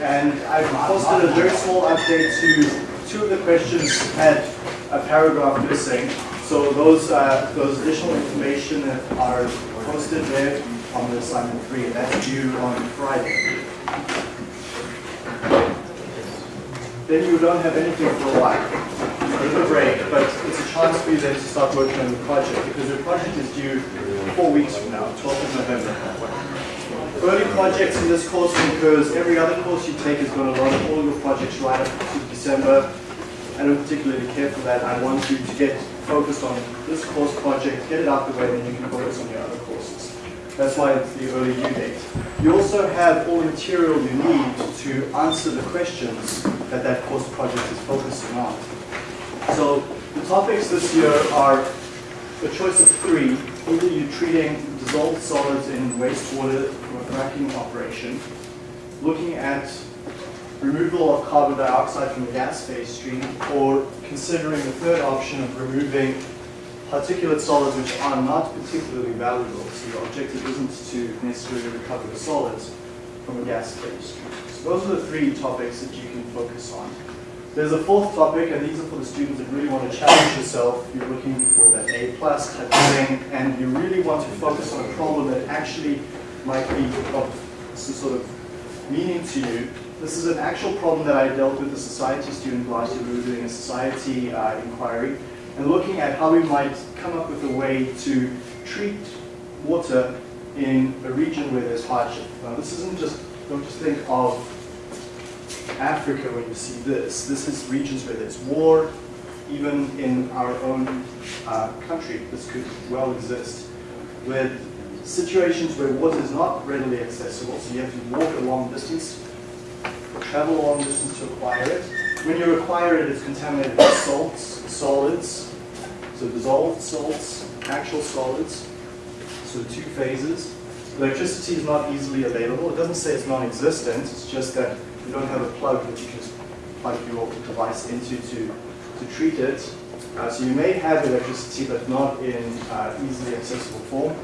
and I've posted a very small update to two of the questions had a paragraph missing. So those uh, those additional information are posted there on the assignment three, and that's due on Friday. Then you don't have anything for a while. Take a break, but it's a chance for you then to start working on the project because your project is due four weeks from now, 12th of November. Early projects in this course because every other course you take is going to run all your projects right up to December. I don't particularly care for that. I want you to get focused on this course project, get it out the way, then you can focus on your other courses. That's why it's the early due date. You also have all the material you need to answer the questions that that course project is focusing on. So the topics this year are a choice of three. Either you're treating dissolved solids in wastewater fracking operation, looking at removal of carbon dioxide from the gas phase stream, or considering the third option of removing particulate solids which are not particularly valuable. So the objective isn't to necessarily recover the solids from a gas phase stream. So those are the three topics that you can focus on. There's a fourth topic, and these are for the students that really want to challenge yourself. You're looking for that A plus type of thing, and you really want to focus on a problem that actually might be of some sort of meaning to you. This is an actual problem that I dealt with a society student last year. We were doing a society uh, inquiry and looking at how we might come up with a way to treat water in a region where there's hardship. Now, this isn't just, don't just think of Africa when you see this. This is regions where there's war, even in our own uh, country, this could well exist, with situations where water is not readily accessible, so you have to walk a long distance, travel a long distance to acquire it. When you acquire it, it's contaminated with salts, solids, so dissolved salts, actual solids, so two phases. Electricity is not easily available. It doesn't say it's non-existent, it's just that you don't have a plug that you can plug your device into to, to treat it. Uh, so you may have electricity, but not in uh, easily accessible form.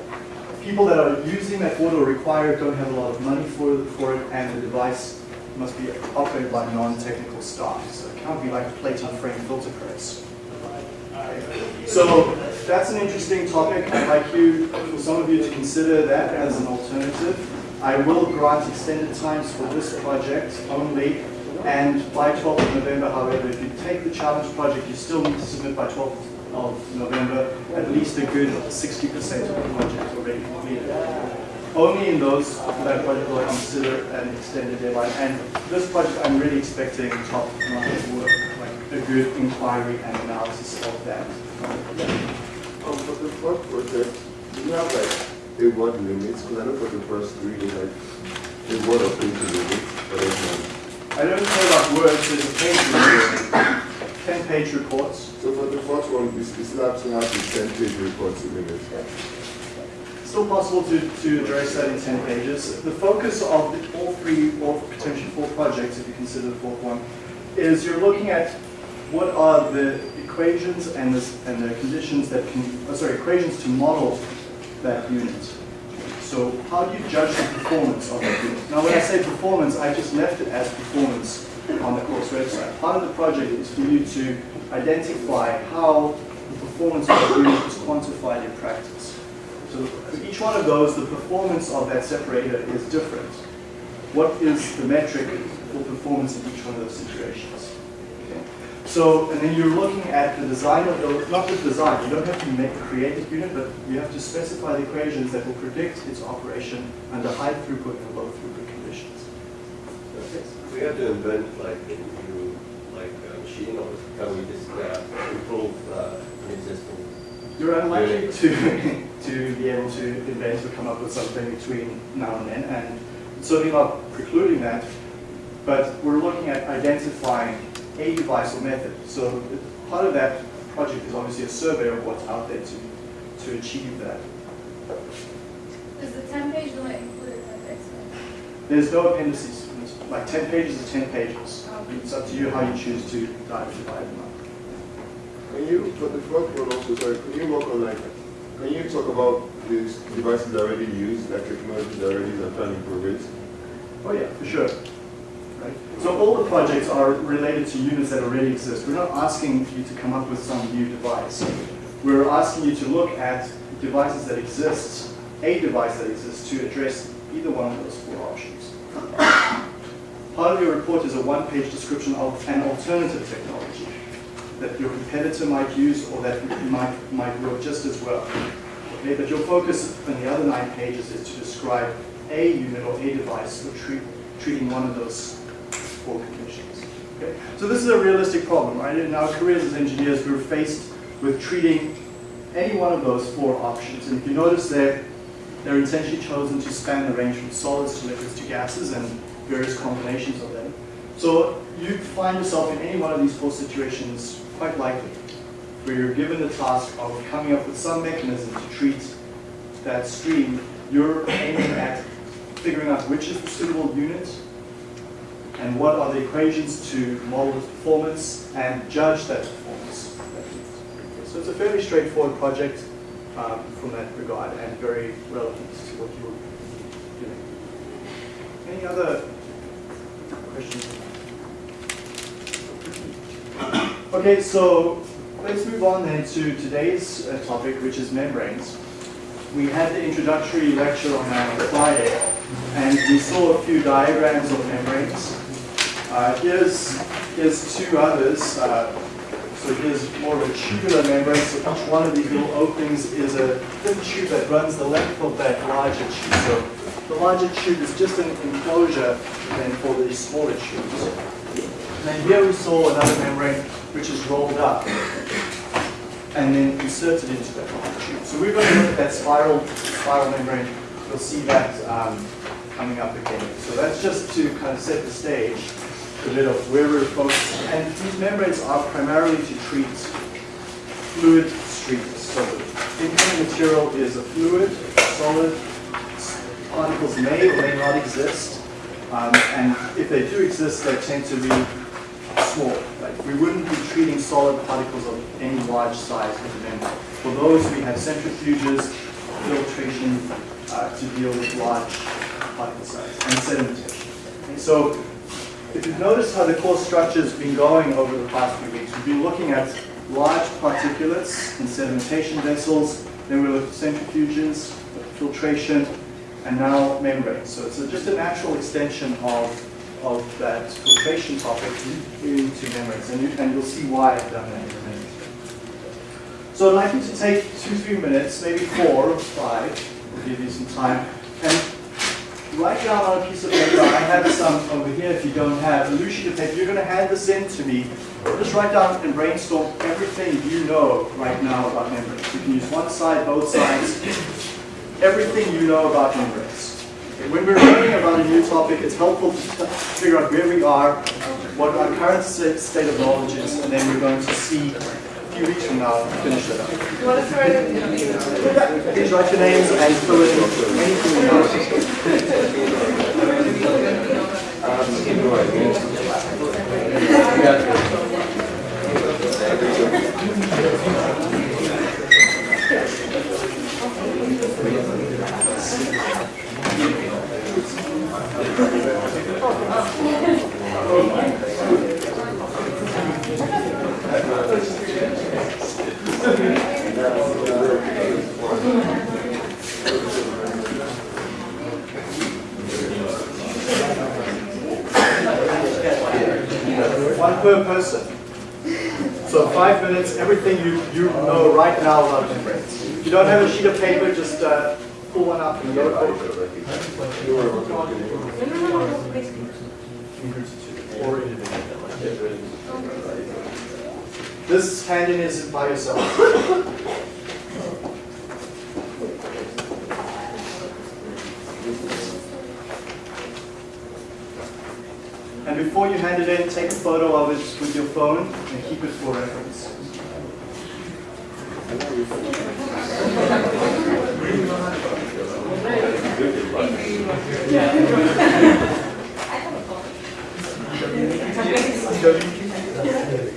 People that are using that water require don't have a lot of money for, for it, and the device must be operated by non-technical staff. So it can't be like a plating frame filter press. So that's an interesting topic. I'd like you, for some of you, to consider that as an alternative. I will grant extended times for this project only, and by 12th of November, however, if you take the challenge project, you still need to submit by 12th of November at least a good 60% of the project already completed. Only in those that project will I consider an extended deadline. And this project, I'm really expecting top-notch work, like a good inquiry and analysis of that. Um, for the project, do you have like a word limits? Because I know for the first three, like a word or page limit, but. I don't care about words, there's a page report, 10 page reports. So for the first one, we still have to have the 10 page reports limit. Still possible to, to address that in 10 pages. The focus of the, all three, or potentially four projects, if you consider the fourth one, is you're looking at what are the equations and the, and the conditions that can, oh, sorry, equations to model that unit. So how do you judge the performance of that unit? Now when I say performance, I just left it as performance on the course website. Part of the project is for you to identify how the performance of the unit is quantified in practice. So for each one of those, the performance of that separator is different. What is the metric for performance in each one of those situations? Okay. So, and then you're looking at the design of the, not the design, you don't have to make, create the unit, but you have to specify the equations that will predict its operation under high throughput and low throughput conditions. So we have to invent like a new like a machine or can we just uh, improve uh, existing? You're unlikely to, to be able to invent or come up with something between now and then, and certainly not precluding that, but we're looking at identifying a device or method. So part of that project is obviously a survey of what's out there to, to achieve that. Does the ten page limit include appendix? There's no appendices. It's Like 10 pages is 10 pages. It's up to you how you choose to divide them up. Can you, for the first one also, sorry, can you work on like, can you talk about these devices already used, like technologies already used and try and improve it? Oh yeah, for sure. Right? So all the projects are related to units that already exist. We're not asking you to come up with some new device. We're asking you to look at devices that exist, a device that exists to address either one of those four options. Part of your report is a one-page description of an alternative technology that your competitor might use or that might, might work just as well. Okay, but your focus in the other nine pages is to describe a unit or a device for treat, treating one of those four conditions. Okay? So this is a realistic problem, right? In our careers as engineers, we're faced with treating any one of those four options. And if you notice there, they're intentionally chosen to span the range from solids to liquids to gases and various combinations of them. So you find yourself in any one of these four situations quite likely, where you're given the task of coming up with some mechanism to treat that stream, you're aiming at figuring out which is the suitable unit and what are the equations to model the performance and judge that performance. So it's a fairly straightforward project um, from that regard and very relevant to what you're doing. Any other questions? Okay, so let's move on then to today's uh, topic, which is membranes. We had the introductory lecture on uh, Friday, and we saw a few diagrams of membranes. Uh, here's, here's two others. Uh, so here's more of a tubular membrane. So each one of these little openings is a thin tube that runs the length of that larger tube. So the larger tube is just an enclosure then for these smaller tubes. And then here we saw another membrane which is rolled up and then inserted into that larger tube. So we're going to look at that spiral, spiral membrane. You'll see that um, coming up again. So that's just to kind of set the stage a bit of where we're focusing. And these membranes are primarily to treat fluid streams. So the incoming material is a fluid, solid, particles may or may not exist. Um, and if they do exist, they tend to be small. Like we wouldn't be treating solid particles of any large size with the membrane. For those, we have centrifuges, filtration uh, to deal with large particle size and sedimentation. And so if you've noticed how the course structure has been going over the past few weeks, we've been looking at large particulates in sedimentation vessels, then we looked at centrifuges, filtration, and now membranes. So it's a, just a natural extension of, of that filtration topic into membranes, and, you, and you'll see why I've done that in a minute. So I'd like you to take two, three minutes, maybe four or five, we'll give you some time, and write down on a piece of paper, I have some um, over here if you don't have, a loose sheet of paper, you're going to hand this in to me. Just write down and brainstorm everything you know right now about membranes. You can use one side, both sides, everything you know about membranes. When we're learning about a new topic, it's helpful to figure out where we are, what our current state of knowledge is, and then we're going to see few weeks from now, finish that up. What is Please write your names and fill in anything you. One per person. So five minutes, everything you, you know right now about membranes. If you don't have a sheet of paper, just uh, pull one up and go Or This in is by yourself. before you hand it in, take a photo of it with your phone and keep it for reference. Yeah.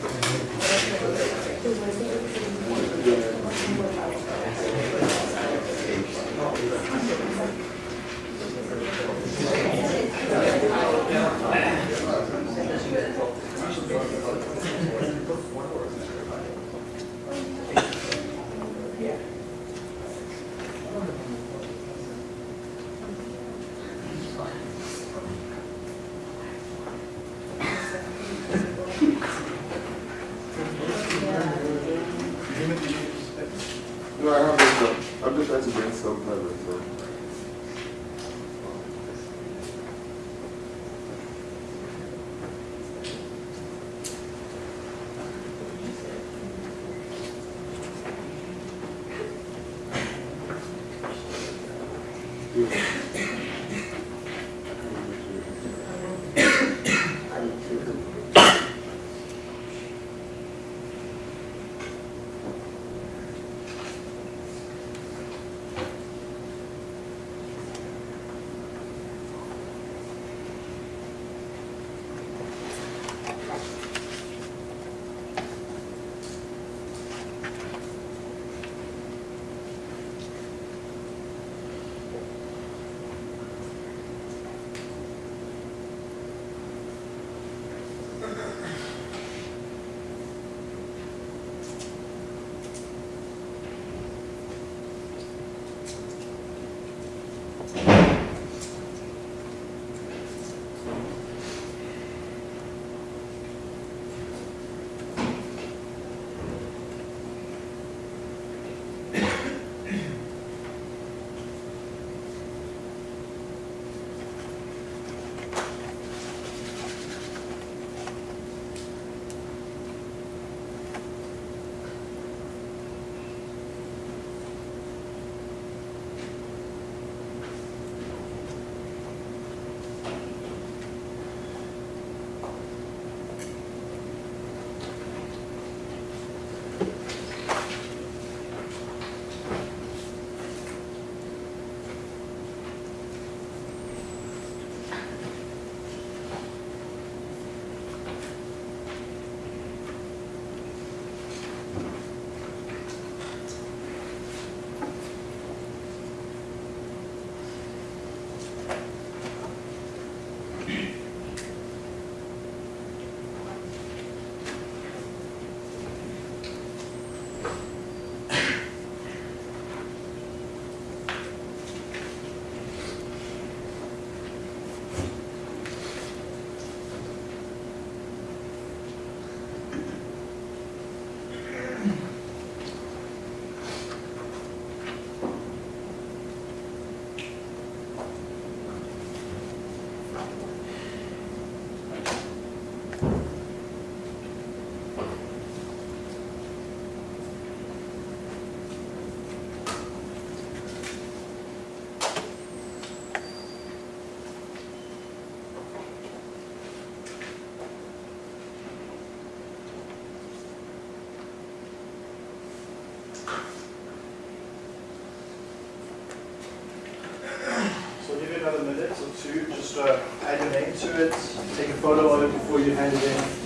Just uh, add your name to it, take a photo of it before you hand it in.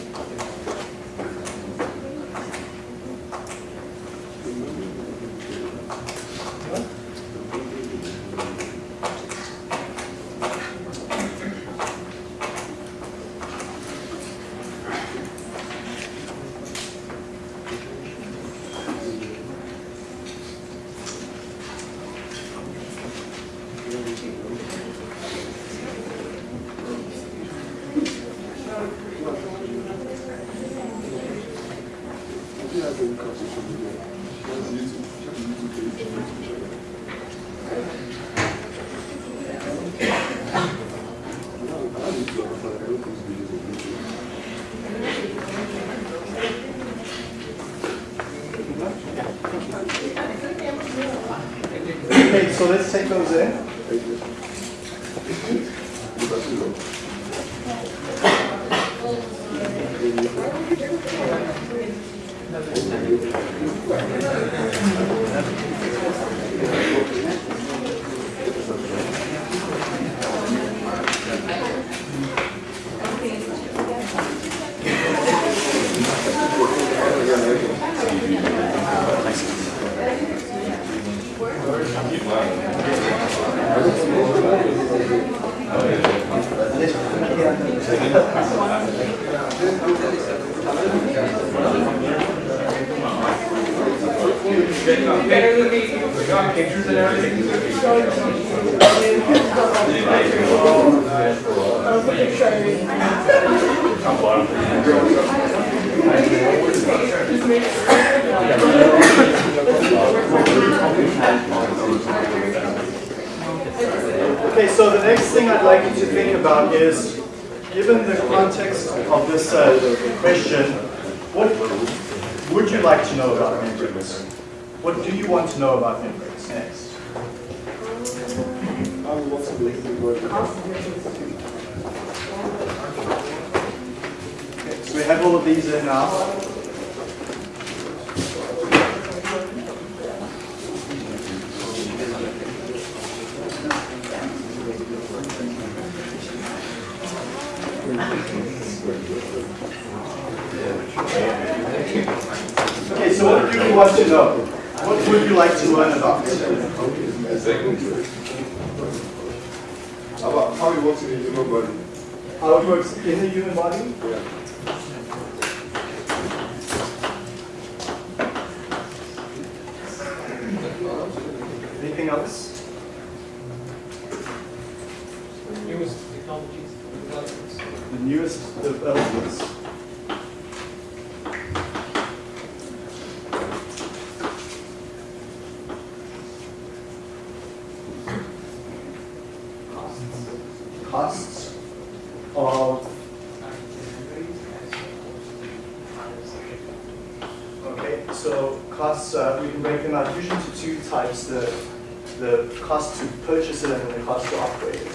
Okay, so let's take those in. Okay, so the next thing I'd like you to think about is, given the context of this uh, question, what would you like to know about membranes? What do you want to know about membranes next? I would want to make it work. Okay, so we have all of these in now. Okay, so what do you want to know? What would you like to learn about? How about how it works in the human body? How it works in the human body? Yeah. Anything else? newest technologies, developments. The newest developments. Costs of, okay, so costs, uh, we can break them out usually into two types, the, the cost to purchase it and the cost to operate it.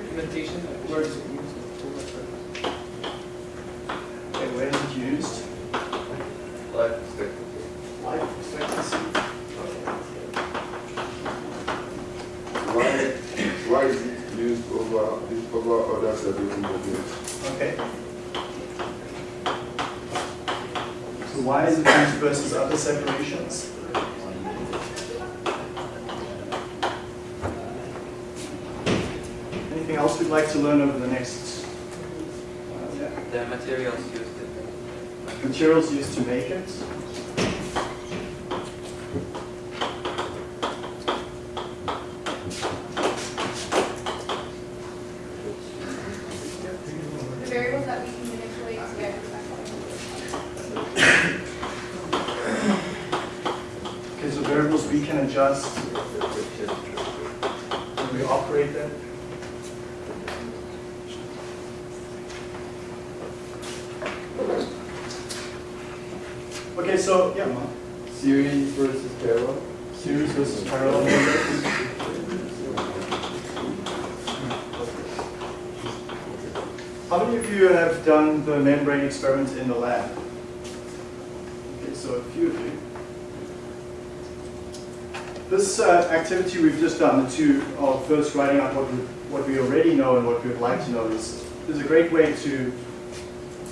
Implementation, where is it used? Okay, where is it used? Life expectancy. Life expectancy. Why, why is it used over, over other separating movements? Okay. So why is it used versus other separations? Anything else we'd like to learn over the next? uh, yeah. The materials used in Materials used to make it. The variables that we can manipulate to get back Okay, so variables we can adjust when we operate them. Okay, so, yeah, Mark. Series versus parallel? Series versus parallel. How many of you have done the membrane experiment in the lab? Okay, so a few of you. This uh, activity we've just done, the two of first writing out what we, what we already know and what we would like to know, is, is a great way to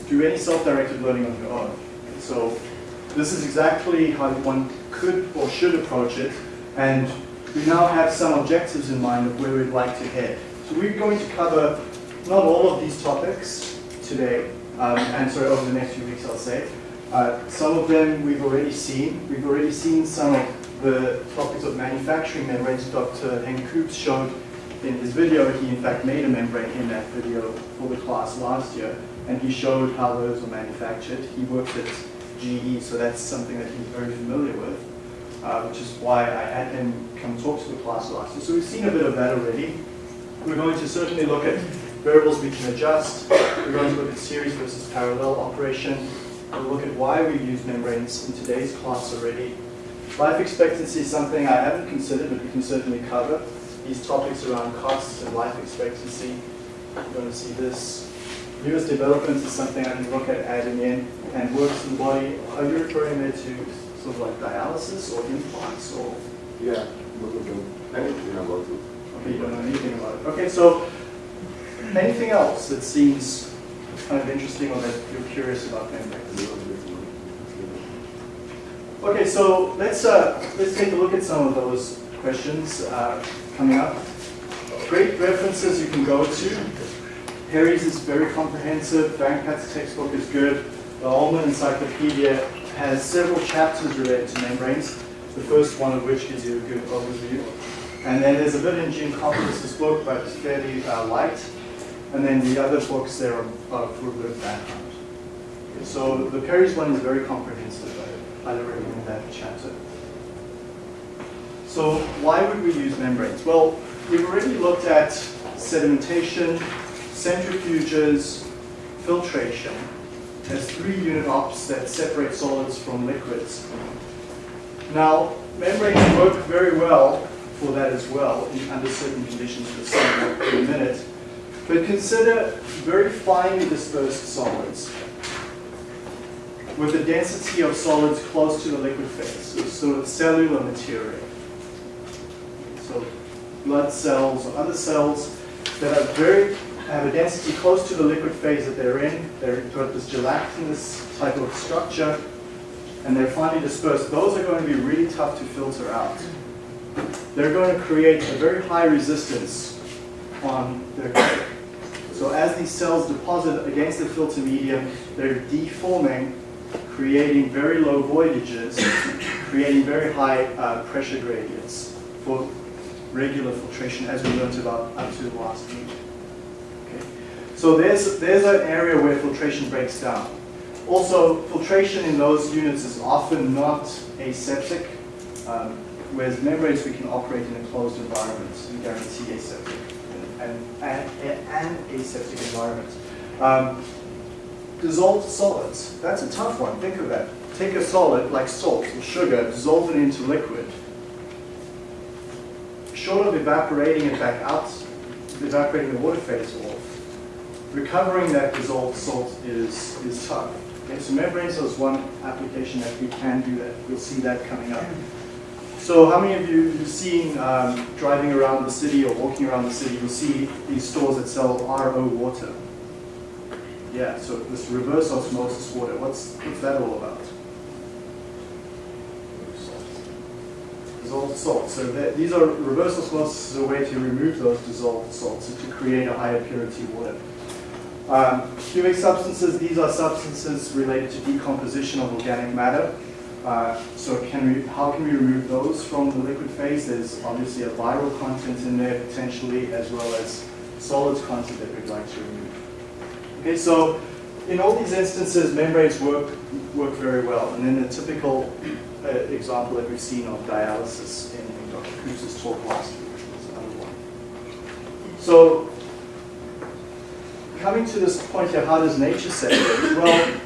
do any self-directed learning on your own. So this is exactly how one could or should approach it, and we now have some objectives in mind of where we'd like to head. So we're going to cover not all of these topics today, um, and sorry, over the next few weeks, I'll say. Uh, some of them we've already seen. We've already seen some of the topics of manufacturing membranes Dr. Henk Koops showed in his video. He in fact made a membrane in that video for the class last year, and he showed how those were manufactured. He worked at GE, so that's something that he's very familiar with, uh, which is why I had him come talk to the class last year. So we've seen a bit of that already. We're going to certainly look at variables we can adjust. We're going to look at series versus parallel operation. We'll look at why we use membranes in today's class already. Life expectancy is something I haven't considered, but we can certainly cover. These topics around costs and life expectancy. We're going to see this. Newest developments is something I can look at adding in and works in the body. Are you referring there to sort of like dialysis or implants or? Yeah, both of them. Anything about it. Okay, you don't know anything about it. Okay, so anything else that seems kind of interesting or that you're curious about? Okay, so let's uh, let's take a look at some of those questions uh, coming up. Great references you can go to. Perry's is very comprehensive. Wankat's textbook is good. The Ullmann Encyclopedia has several chapters related to membranes. The first one of which gives you a good overview. And then there's a bit in Jim Coppolis' book, but it's fairly uh, light. And then the other books there are, are for a good background. So the Perry's one is very comprehensive. Recommend that chapter. So why would we use membranes? Well, we've already looked at sedimentation, centrifuges, filtration as three unit ops that separate solids from liquids. Now, membranes work very well for that as well in, under certain conditions, in a minute. But consider very finely dispersed solids with a density of solids close to the liquid phase, so of cellular material. So blood cells or other cells that are very have a density close to the liquid phase that they're in. They've got this gelatinous type of structure, and they're finely dispersed. Those are going to be really tough to filter out. They're going to create a very high resistance on their coat. So as these cells deposit against the filter medium, they're deforming, creating very low voidages, creating very high uh, pressure gradients for regular filtration as we learned about up to the last week. Okay. So there's, there's an area where filtration breaks down. Also, filtration in those units is often not aseptic, um, whereas membranes we can operate in a closed environment and guarantee aseptic and, aseptic environment. Um, dissolved solids, that's a tough one, think of that. Take a solid like salt or sugar, dissolve it into liquid. Short of evaporating it back out, evaporating the water phase off, recovering that dissolved salt is, is tough. Okay, so membranes is one application that we can do that. You'll see that coming up. So how many of you have seen um, driving around the city or walking around the city, you'll see these stores that sell RO water. Yeah, so this reverse osmosis water, what's, what's that all about? Dissolved salt. So that, these are reverse osmosis is a way to remove those dissolved salts to create a higher purity water. Um, humic substances, these are substances related to decomposition of organic matter. Uh, so can we, how can we remove those from the liquid phase? There's obviously a viral content in there potentially, as well as solids content that we'd like to remove. Okay, so in all these instances, membranes work, work very well. And then the typical uh, example that we've seen of dialysis in, in Dr. Koop's talk last week was another one. So coming to this point here, how does nature separate? Well,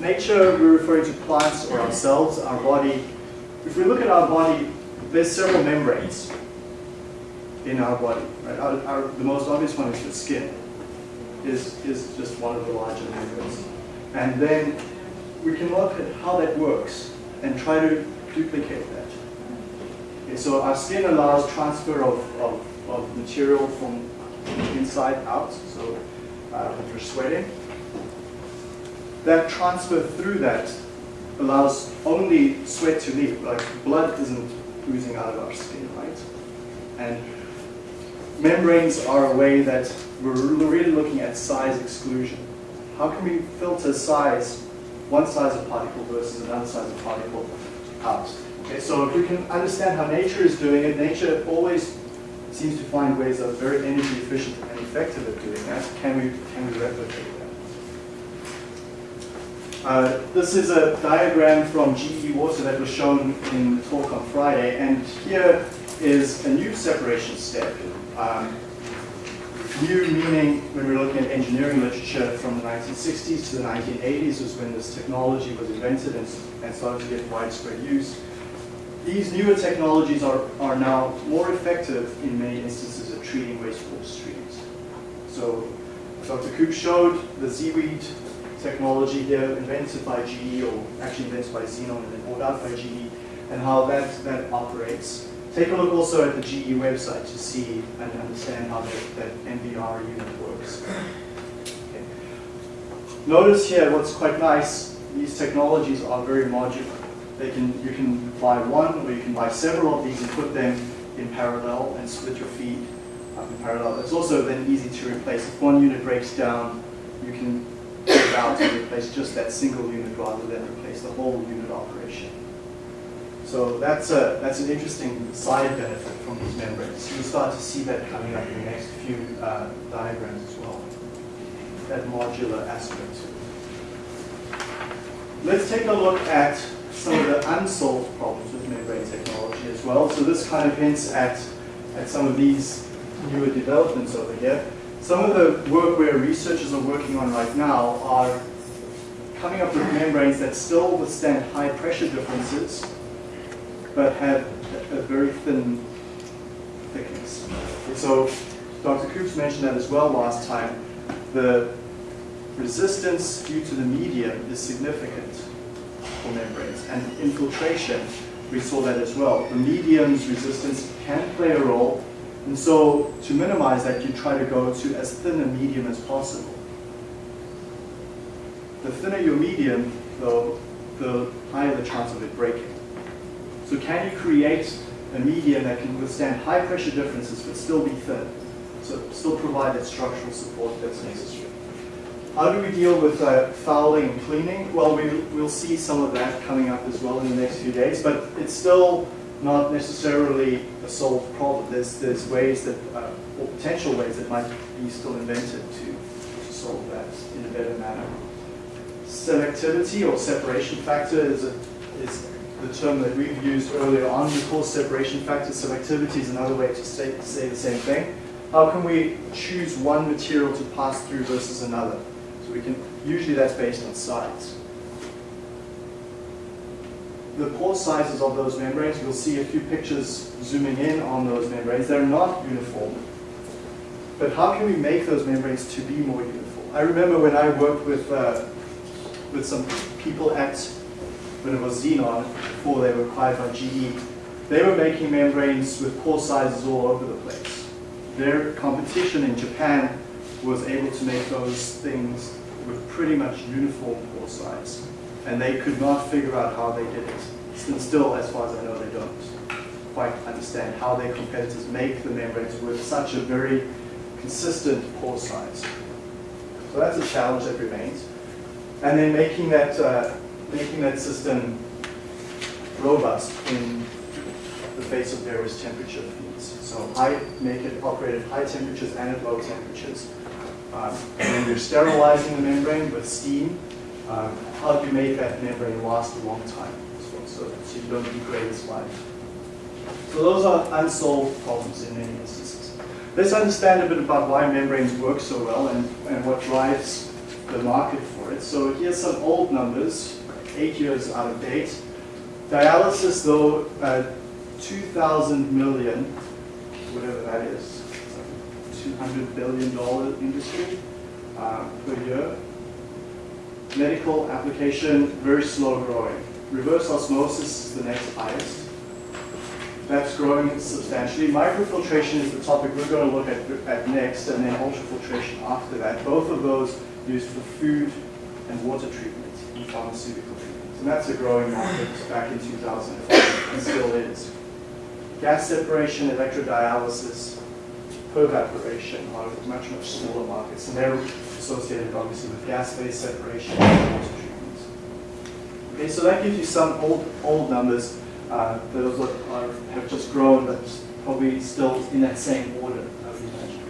nature, we're referring to plants or ourselves, our body. If we look at our body, there's several membranes in our body. Right? Our, our, the most obvious one is the skin, is, is just one of the larger membranes. And then we can look at how that works and try to duplicate that. Okay, so our skin allows transfer of, of, of material from inside out, so uh, if you're sweating, that transfer through that allows only sweat to leave, like blood isn't oozing out of our skin, right? And membranes are a way that we're really looking at size exclusion. How can we filter size, one size of particle versus another size of particle out? Okay, so if we can understand how nature is doing it, nature always seems to find ways that are very energy efficient and effective at doing that. Can we, can we replicate that? Uh, this is a diagram from GE Water that was shown in the talk on Friday, and here is a new separation step. Um, new meaning when we're looking at engineering literature from the 1960s to the 1980s was when this technology was invented and, and started to get widespread use. These newer technologies are, are now more effective in many instances at treating wastewater streams. So Dr. Koop showed the ZeeWeed technology here invented by GE or actually invented by Zenon and then bought out by GE and how that, that operates. Take a look also at the GE website to see and understand how that, that MBR unit works. Okay. Notice here what's quite nice, these technologies are very modular. They can, you can buy one or you can buy several of these and put them in parallel and split your feed up in parallel. It's also then easy to replace. If one unit breaks down, you can go out and replace just that single unit rather than replace the whole unit operation. So that's, a, that's an interesting side benefit from these membranes. You'll start to see that coming up in the next few uh, diagrams as well. That modular aspect let's take a look at some of the unsolved problems with membrane technology as well. So this kind of hints at, at some of these newer developments over here. Some of the work where researchers are working on right now are coming up with membranes that still withstand high pressure differences, but have a, very thin thickness. So Dr. Koops mentioned that as well last time. The resistance due to the medium is significant for membranes. And infiltration, we saw that as well. The medium's resistance can play a role. And so to minimize that, you try to go to as thin a medium as possible. The thinner your medium, though, the higher the chance of it breaking. So can you create a medium that can withstand high pressure differences but still be thin? So still provide that structural support that's necessary. How do we deal with uh, fouling and cleaning? Well, we, we'll see some of that coming up as well in the next few days, but it's still not necessarily a solved problem. There's, there's ways that, uh, or potential ways that might be still invented to, to solve that in a better manner. Selectivity or separation factor is, a, is the term that we've used earlier on. We call separation factor. Selectivity is another way to say, to say the same thing. How can we choose one material to pass through versus another? So we can, usually that's based on size. The pore sizes of those membranes, we'll see a few pictures zooming in on those membranes. They're not uniform. But how can we make those membranes to be more uniform? I remember when I worked with, uh, with some people at, when it was Zenon, before they were acquired by GE, they were making membranes with pore sizes all over the place. Their competition in Japan was able to make those things with pretty much uniform pore size. And they could not figure out how they did it. And still, as far as I know, they don't quite understand how their competitors make the membranes with such a very consistent pore size. So that's a challenge that remains. And then making that, uh, making that system robust in the face of various temperature fields. So I make it operate at high temperatures and at low temperatures. Um, and then you're sterilizing the membrane with steam. Um, how do you make that membrane last a long time? So, so, so you don't degrade its life. So those are unsolved problems in many instances. Let's understand a bit about why membranes work so well and, and what drives the market for it. So here's some old numbers, eight years out of date. Dialysis, though, uh, 2,000 million, whatever that is, $200 billion industry uh, per year. Medical application, very slow growing. Reverse osmosis is the next highest. That's growing substantially. Microfiltration is the topic we're going to look at, at next, and then ultrafiltration after that. Both of those used for food and water treatment and pharmaceutical. And that's a growing market back in 2005 and still is. Gas separation, electrodialysis, pervaporation are much, much smaller markets, and they're associated obviously with gas-based separation and water treatment. Okay, so that gives you some old, old numbers. Uh, those are, have just grown, but probably still in that same order, I would imagine.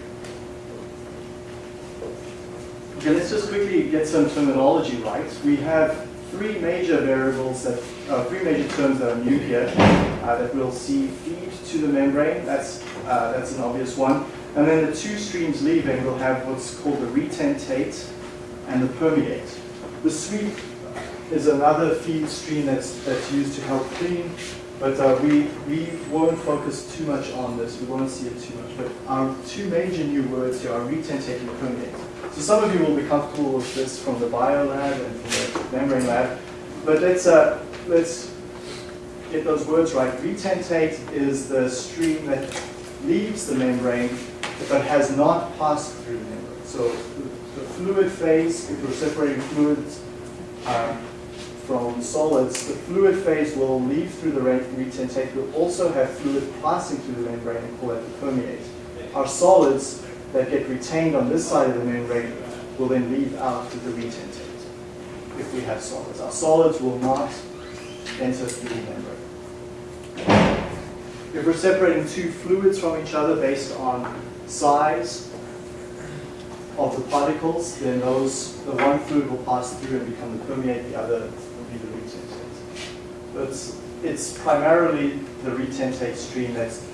Okay, let's just quickly get some terminology right. We have three major variables that, uh, three major terms that are new here uh, that we'll see feed to the membrane. That's, uh, that's an obvious one. And then the two streams leaving will have what's called the retentate and the permeate. The sweep is another feed stream that's, that's used to help clean, but uh, we, we won't focus too much on this. We won't see it too much. But our two major new words here are retentate and permeate. So some of you will be comfortable with this from the bio lab and from the membrane lab. But let's, uh, let's get those words right. Retentate is the stream that leaves the membrane but has not passed through the membrane. So the, fluid phase, if we're separating fluids um, from solids, the fluid phase will leave through the retentate. We'll also have fluid passing through the membrane and call that the permeate. Our solids that get retained on this side of the membrane will then leave out to the retentate if we have solids. Our solids will not enter through the membrane. If we're separating two fluids from each other based on size of the particles, then those the one fluid will pass through and become the permeate, the other will be the retentate. But It's, it's primarily the retentate stream that's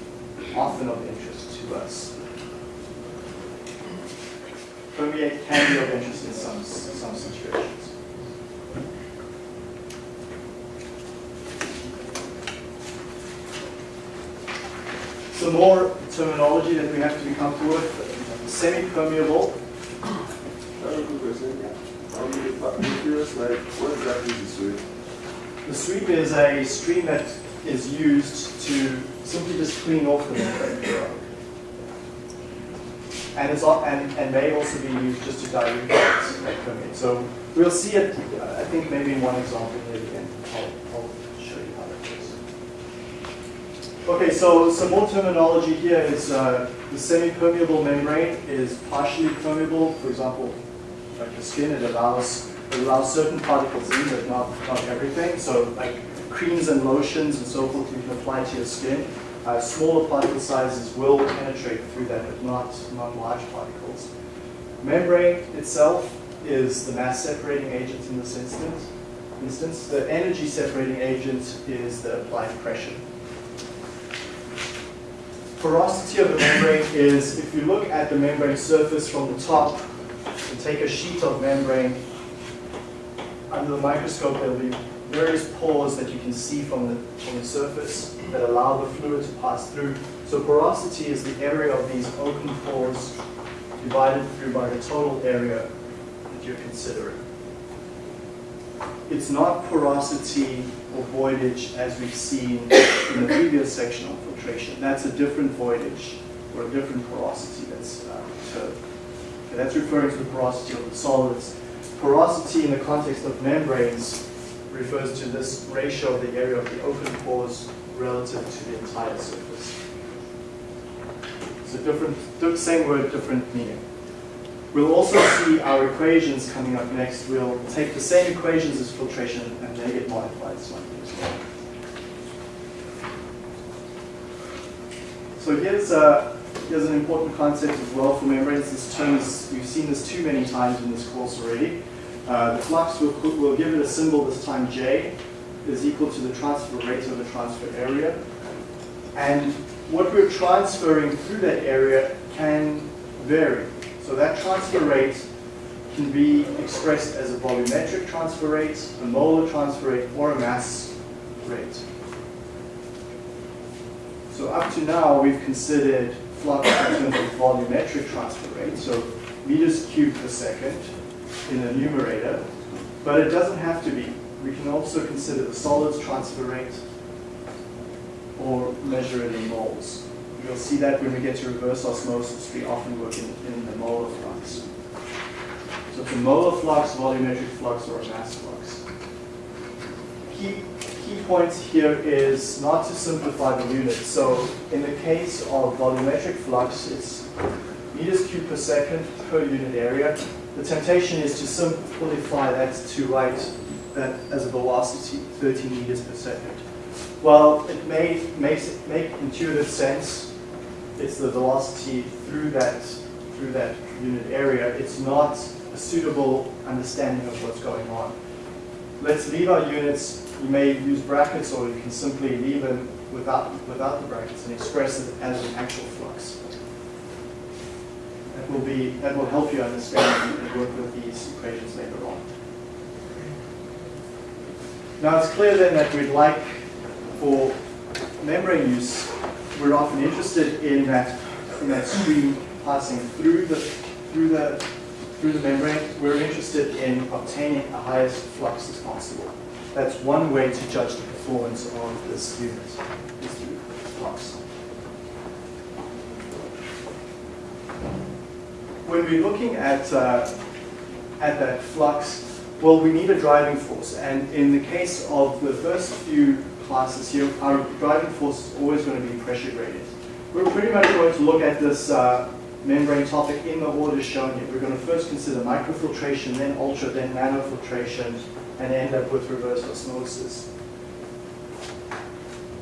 often of interest to us. Permeate can be of interest in some, some situations. Some more terminology that we have to be comfortable with. Semi-permeable, I have a quick question. On the pa- the what exactly is sweep? The sweep is a stream that is used to simply just clean off the membrane. And, al- and, and may also be used just to dilute that permeate. So we'll see it, uh, I think maybe in one example here again. I'll, I'll show you how that works. Okay, so some more terminology here is uh, the semi-permeable membrane is partially permeable. For example, like the skin, it allows it allows certain particles in, but not not everything. So like creams and lotions and so forth, you can apply to your skin. Uh, smaller particle sizes will penetrate through that, but not not large particles. Membrane itself is the mass separating agent in this instance. Instance, the energy separating agent is the applied pressure. Porosity of the membrane is, if you look at the membrane surface from the top, and take a sheet of membrane, under the microscope there'll be various pores that you can see from the, from the surface that allow the fluid to pass through. So porosity is the area of these open pores divided through by the total area that you're considering. It's not porosity or voidage as we've seen in the previous section on filtration. That's a different voidage or a different porosity that's uh, termed. Okay, that's referring to the porosity of the solids. Porosity in the context of membranes refers to this ratio of the area of the open pores relative to the entire surface. So different, same word, different meaning. We'll also see our equations coming up next. We'll take the same equations as filtration and they get modified slightly as well. So here's, uh, here's an important concept as well for membranes. This term is, we've seen this too many times in this course already. Uh, the flux, we'll, we'll give it a symbol this time, J, is equal to the transfer rate of the transfer area. And what we're transferring through that area can vary. So that transfer rate can be expressed as a volumetric transfer rate, a molar transfer rate, or a mass rate. So up to now, we've considered flux in terms of volumetric transfer rate, so meters cubed per second in the numerator, but it doesn't have to be. We can also consider the solids transfer rate or measure it in moles. You'll see that when we get to reverse osmosis, we often work in, in the molar flux. So it's a molar flux, volumetric flux, or a mass flux. Key, key points here is not to simplify the units. So in the case of volumetric flux, it's meters cubed per second per unit area. The temptation is to simplify that to write that as a velocity, 13 meters per second. Well, it may makes make intuitive sense. It's the velocity through that through that unit area. It's not a suitable understanding of what's going on. Let's leave our units. You may use brackets, or you can simply leave them without without the brackets and express it as an actual flux. That will be that will help you understand and work with these equations later on. Now it's clear then that we'd like for membrane use, we're often interested in that in that stream passing through the through the through the membrane. We're interested in obtaining the highest flux as possible. That's one way to judge the performance of this unit is through flux. When we're looking at uh, at that flux, well, we need a driving force. And in the case of the first few classes here, our driving force is always going to be pressure gradient. We're pretty much going to look at this uh, membrane topic in the order shown here. We're going to first consider microfiltration, then ultra, then nanofiltration, and end up with reverse osmosis.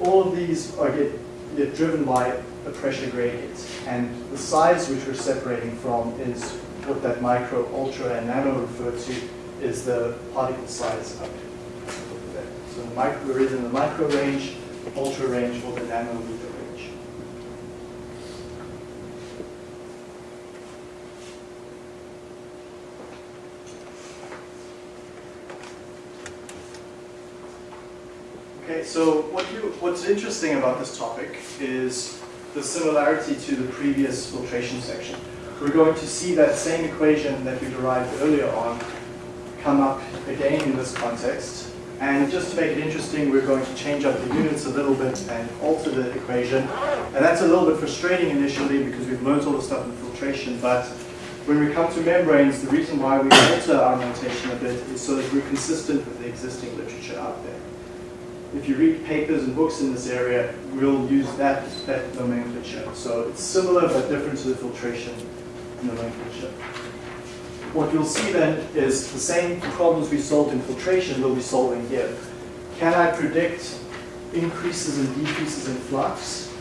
All of these are get, get driven by a pressure gradient. And the size which we're separating from is what that micro, ultra, and nano refer to is the particle size up there. So the micro, we're in the micro range, ultra range, or the nanometer range. Okay, so what you, what's interesting about this topic is the similarity to the previous filtration section. We're going to see that same equation that we derived earlier on come up again in this context. And just to make it interesting, we're going to change up the units a little bit and alter the equation. And that's a little bit frustrating initially because we've learned all the stuff in filtration, but when we come to membranes, the reason why we alter our notation a bit is so that we're consistent with the existing literature out there. If you read papers and books in this area, we'll use that, that nomenclature. So it's similar but different to the filtration nomenclature. What you'll see then is the same problems we solved in filtration we'll be solving here. Can I predict increases and decreases in flux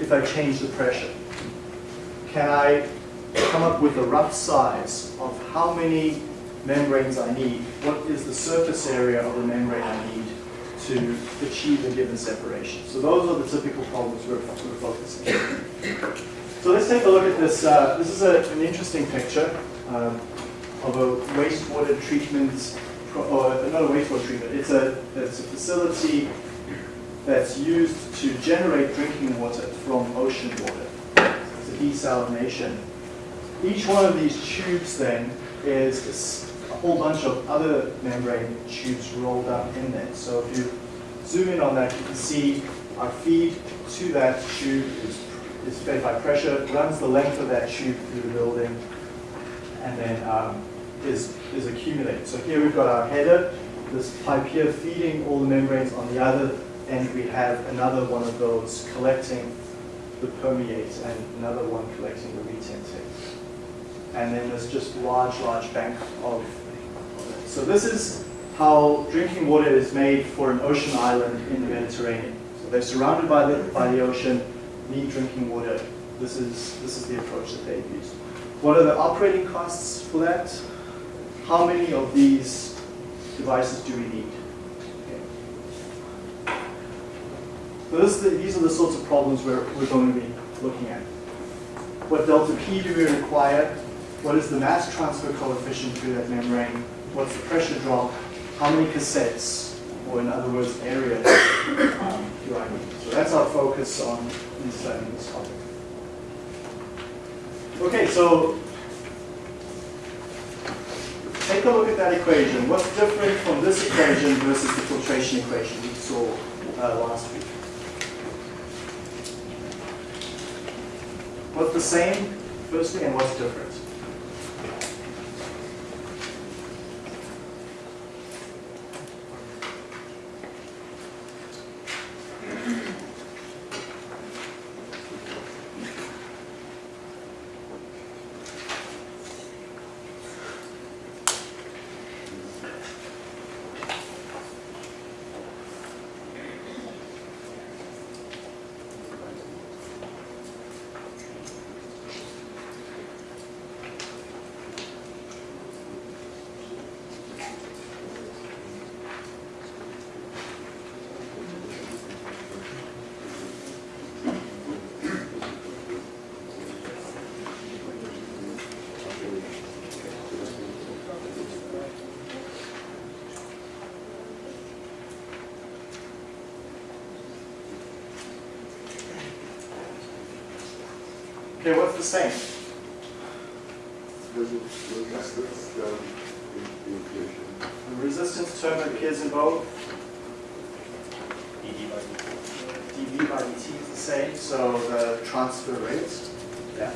if I change the pressure? Can I come up with a rough size of how many membranes I need? What is the surface area of the membrane I need to achieve a given separation? So those are the typical problems we're, we're focusing on. So let's take a look at this. Uh, this is a, an interesting picture um, of a wastewater treatment, or not a wastewater treatment, it's a, it's a facility that's used to generate drinking water from ocean water. It's a desalination. Each one of these tubes then is is a whole bunch of other membrane tubes rolled up in there. So if you zoom in on that, you can see our feed to that tube is, is fed by pressure, runs the length of that tube through the building, and then um, is, is accumulated. So here we've got our header, this pipe here feeding all the membranes on the other end we have another one of those collecting the permeate and another one collecting the retentate. And then there's just large, large bank of. So this is how drinking water is made for an ocean island in the Mediterranean. So they're surrounded by the, by the ocean, need drinking water. This is, this is the approach that they've used. What are the operating costs for that? How many of these devices do we need? Okay. So the, these are the sorts of problems we're, we're going to be looking at. What delta P do we require? What is the mass transfer coefficient through that membrane? What's the pressure drop? How many cassettes, or in other words, areas, um, do I need? So that's our focus on in studying this topic. Okay, so take a look at that equation. What's different from this equation versus the filtration equation we saw uh, last week? What's the same, firstly, and what's different? Okay, what's the same? Resistance down in the resistance term appears in both. dV by dt is the same, so the transfer rate. Yeah.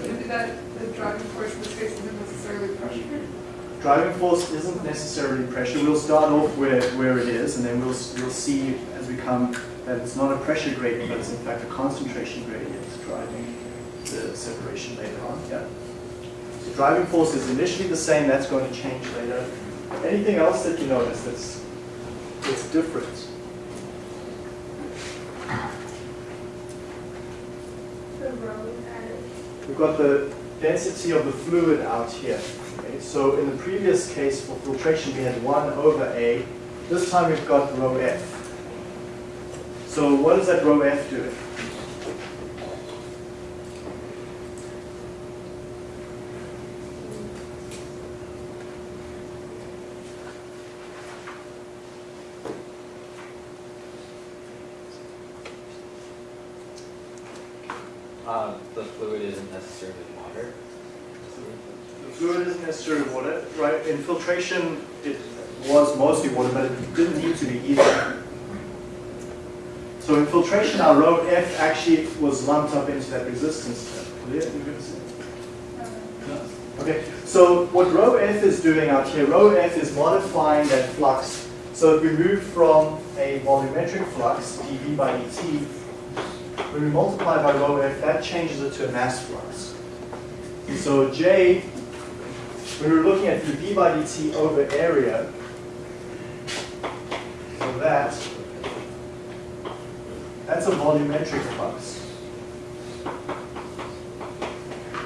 Maybe that, the driving force in this case isn't necessarily pressure. Driving force isn't necessarily pressure. We'll start off where, where it is, and then we'll, we'll see as we come that it's not a pressure gradient, but it's in fact a concentration gradient driving the separation later on. Yeah. So driving force is initially the same. That's going to change later. Anything else that you notice that's that's different? The. We've got the density of the fluid out here. Okay, so in the previous case for filtration, we had 1 over A. This time we've got rho F. So what is that rho F doing? Um, the fluid isn't necessarily water. The fluid isn't necessarily water, right? In filtration, it was mostly water, but it didn't need to be either. So in filtration, our rho F actually was lumped up into that resistance see? Okay, so what rho F is doing out here, rho F is modifying that flux. So if we move from a volumetric flux, dV by dt, when we multiply by rho F, that changes it to a mass flux. So J, when we're looking at dV by dt over area, so that, that's a volumetric flux.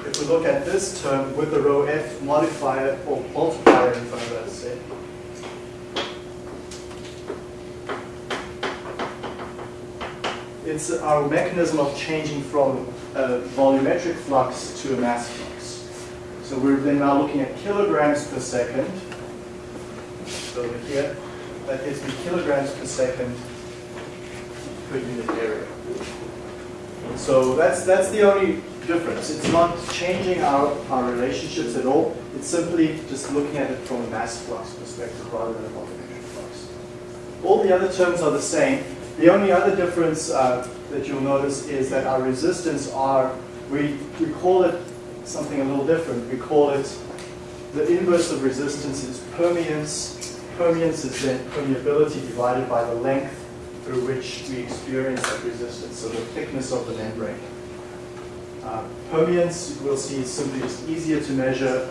If we look at this term with the rho f modifier or multiplier in front of it, say, it's our mechanism of changing from a volumetric flux to a mass flux. So we're then now looking at kilograms per second. So here, that gives me kilograms per second per unit area. So that's that's the only difference. It's not changing our, our relationships at all. It's simply just looking at it from a mass flux perspective rather than a volumetric flux. All the other terms are the same. The only other difference uh, that you'll notice is that our resistance are, we, we call it something a little different. We call it, the inverse of resistance is permeance. Permeance is then permeability divided by the length through which we experience that resistance, so the thickness of the membrane. Uh, permeance, we'll see, is simply just easier to measure.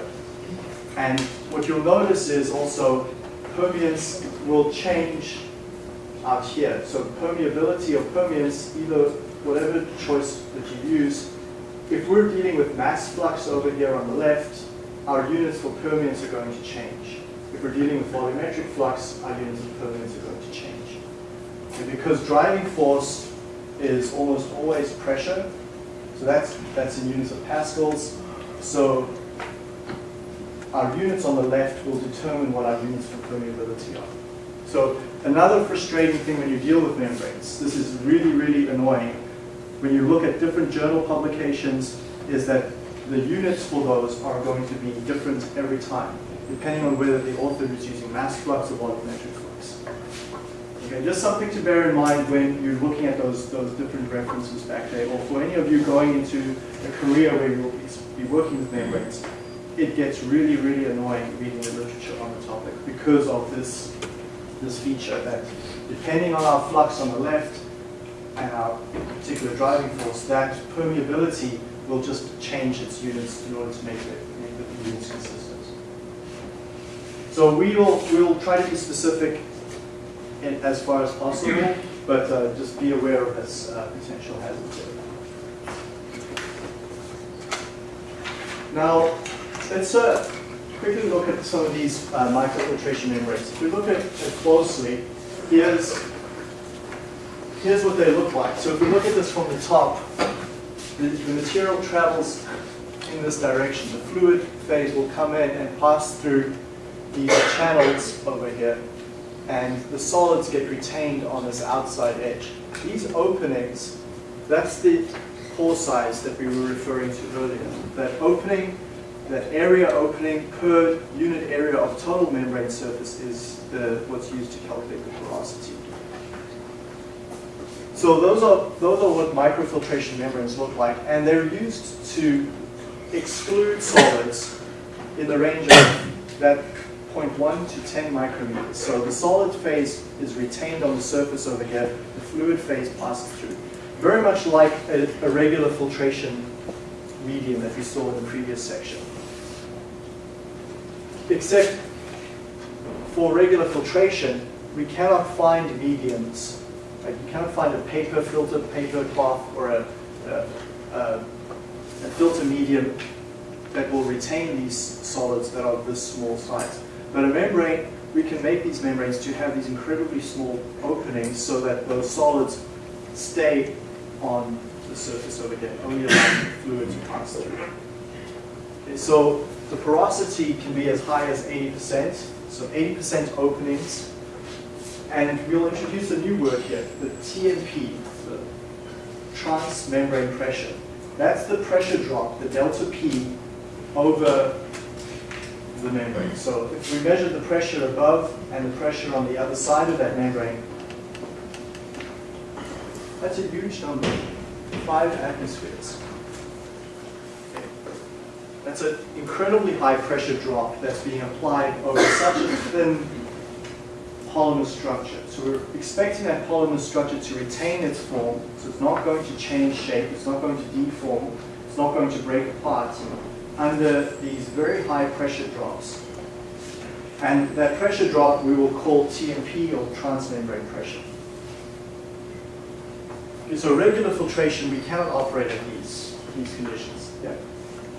And what you'll notice is also permeance will change out here. So permeability or permeance, either whatever choice that you use, if we're dealing with mass flux over here on the left, our units for permeance are going to change. If we're dealing with volumetric flux, our units for permeance are going to change. Because driving force is almost always pressure, so that's, that's in units of pascals. So our units on the left will determine what our units for permeability are. So another frustrating thing when you deal with membranes, this is really, really annoying, when you look at different journal publications, is that the units for those are going to be different every time, depending on whether the author is using mass flux or volumetric. Just something to bear in mind when you're looking at those, those different references back there, or for any of you going into a career where you'll be, working with membranes, it gets really, really annoying reading the literature on the topic because of this, this feature that depending on our flux on the left and our particular driving force, that permeability will just change its units in order to make the, make the units consistent. So we will we'll try to be specific as far as possible, but uh, just be aware of this uh, potential hazard. Now, let's uh, quickly look at some of these uh, microfiltration membranes. If we look at it closely, here's, here's what they look like. So if we look at this from the top, the, the material travels in this direction. The fluid phase will come in and pass through these channels over here, and the solids get retained on this outside edge. These openings, that's the pore size that we were referring to earlier. That opening, that area opening per unit area of total membrane surface is the, what's used to calculate the porosity. So those are, those are what microfiltration membranes look like, and they're used to exclude solids in the range of that 0.1 to 10 micrometers. So the solid phase is retained on the surface over here, the fluid phase passes through. Very much like a, a regular filtration medium that we saw in the previous section. Except for regular filtration, we cannot find mediums. Like you cannot find a paper filter, paper cloth, or a, a, a, a filter medium that will retain these solids that are this small size. But a membrane, we can make these membranes to have these incredibly small openings so that those solids stay on the surface over here, oh, only allowing fluid to pass through. Okay, so the porosity can be as high as 80%, so 80% openings. And we'll introduce a new word here, the TMP, the transmembrane pressure. That's the pressure drop, the delta P, over the membrane. So if we measure the pressure above and the pressure on the other side of that membrane, that's a huge number, five atmospheres. That's an incredibly high pressure drop that's being applied over such a thin polymer structure. So we're expecting that polymer structure to retain its form, so it's not going to change shape, it's not going to deform, it's not going to break apart under these very high pressure drops. And that pressure drop we will call TMP or transmembrane pressure. Okay, so regular filtration, we cannot operate at these, these conditions. Yeah.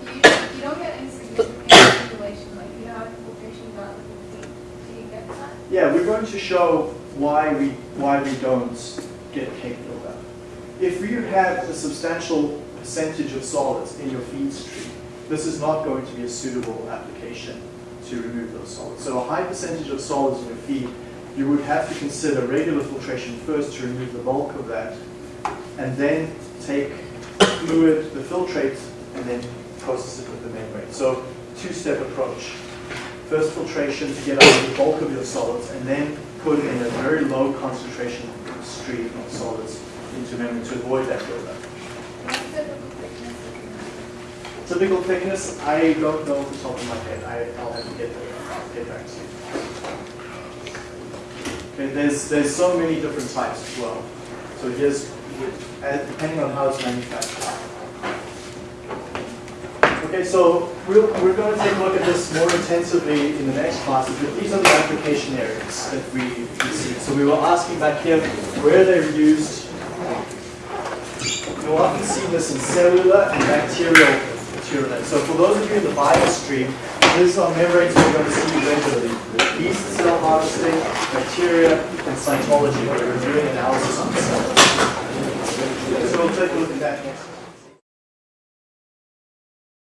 You, you don't get any significant circulation, like you how filtration done. Do you get that? Yeah, we're going to show why we, why we don't get cake buildup. If you have a substantial percentage of solids in your feed stream, this is not going to be a suitable application to remove those solids. So a high percentage of solids in your feed, you would have to consider regular filtration first to remove the bulk of that, and then take fluid, the filtrate, and then process it with the membrane. So two-step approach. First filtration to get out the bulk of your solids, and then put in a very low concentration stream of solids into membrane to avoid that buildup. What's the typical thickness of your membrane? Typical thickness, I don't know off the top of my head. I, I'll have to get, get back to you. Okay, there's, there's so many different types as well. So here's, depending on how it's manufactured. Okay, so we'll, we're going to take a look at this more intensively in the next classes, but these are the application areas that we, we see. So we were asking back here where they're used. You'll often see this in cellular and bacterial So for those of you in the biostream, these are membranes we're going to see regularly. Yeast cell harvesting, bacteria, and cytology, where we're doing analysis on cells. So we'll take a look at that next.